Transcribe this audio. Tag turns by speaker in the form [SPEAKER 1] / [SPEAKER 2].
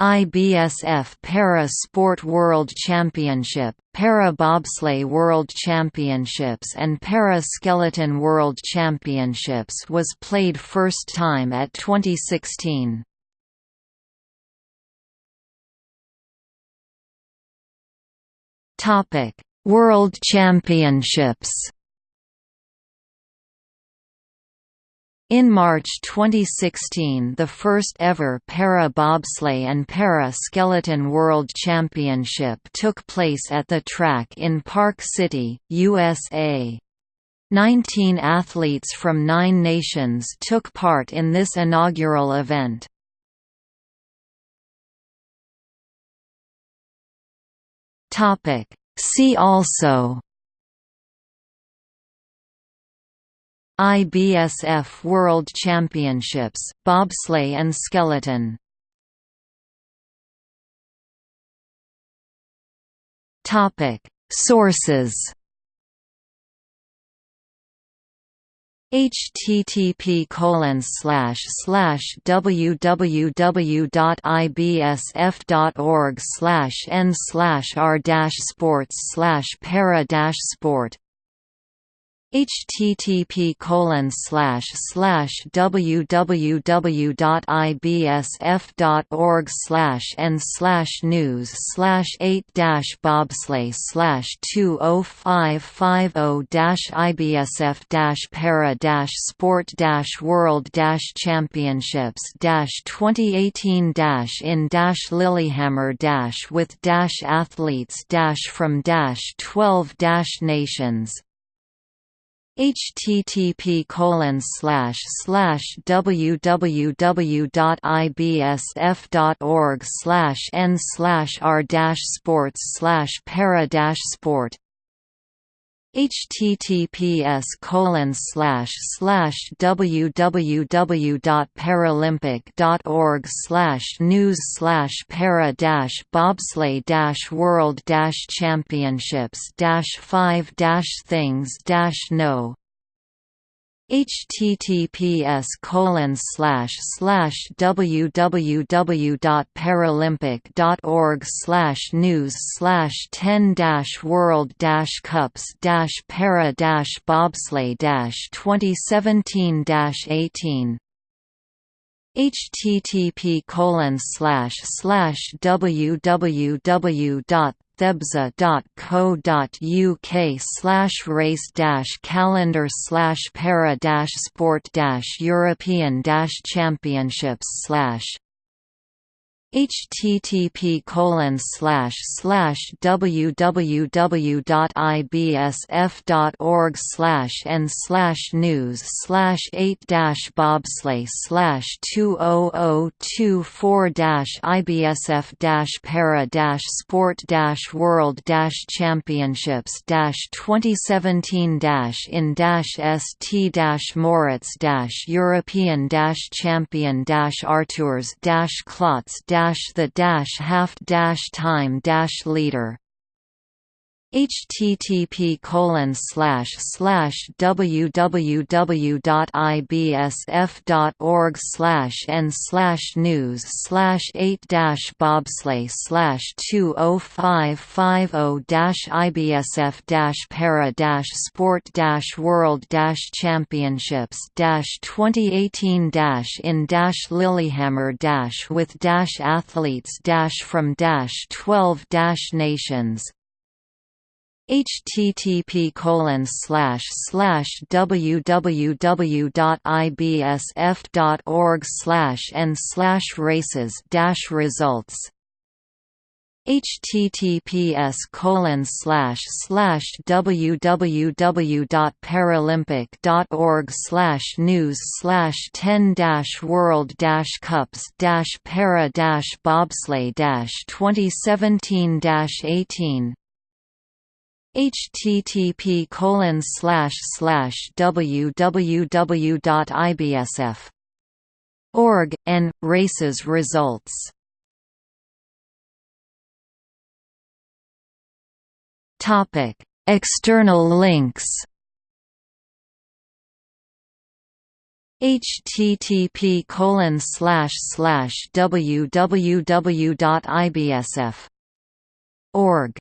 [SPEAKER 1] IBSF Para Sport World Championship, Para Bobsleigh World Championships and Para Skeleton World Championships was played first time at 2016. World Championships In March 2016 the first ever para-bobsleigh and para-skeleton World Championship took place at the track in Park City, USA. Nineteen athletes from nine nations took part in this inaugural event. See also IBSF World Championships, bobsleigh and skeleton. Topic: Sources. Http colon www.ibsf.org slash n slash r dash sports slash para sport http colon slash slash www.ibsf.org slash and slash news slash eight dash bobsleigh slash two oh five five oh dash IBSF dash para dash sport dash world dash championships dash twenty eighteen dash in dash Lillehammer dash with dash athletes dash from dash twelve dash nations http www.ibsf.org n r sports para sport https colon slash slash www.paralympic.org slash news slash para dash bobsleigh dash world dash championships dash five dash things dash no https colon slash slash www.paralympic.org slash news slash ten dash world dash cups dash para dash bobsleigh dash twenty seventeen dash eighteen http colon slash slash www.thebza.co.uk slash race dash calendar slash para dash sport dash European dash championships slash http colon slash slash www.ibsf.org slash and slash news slash eight dash bobsleigh slash two oh oh two four dash IBSF dash para dash sport dash world dash championships dash twenty seventeen dash in dash st dash Moritz dash European dash champion dash Arturs dash Klots dash dash the dash half dash time dash leader http colon slash slash www.ibsf.org slash and slash news slash eight dash bobsleigh slash two oh five five oh dash IBSF dash para dash sport dash world dash championships dash twenty eighteen dash in dash Lillehammer dash with dash athletes dash from dash twelve dash nations http colon slash slash www.ibsf.org slash and slash races dash results https colon slash slash www.paralympic.org slash news slash ten dash world dash cups dash para dash bobsleigh dash twenty seventeen dash eighteen http colon slash slash www.ibsf org and races results. Topic external links. http colon slash slash www.ibsf org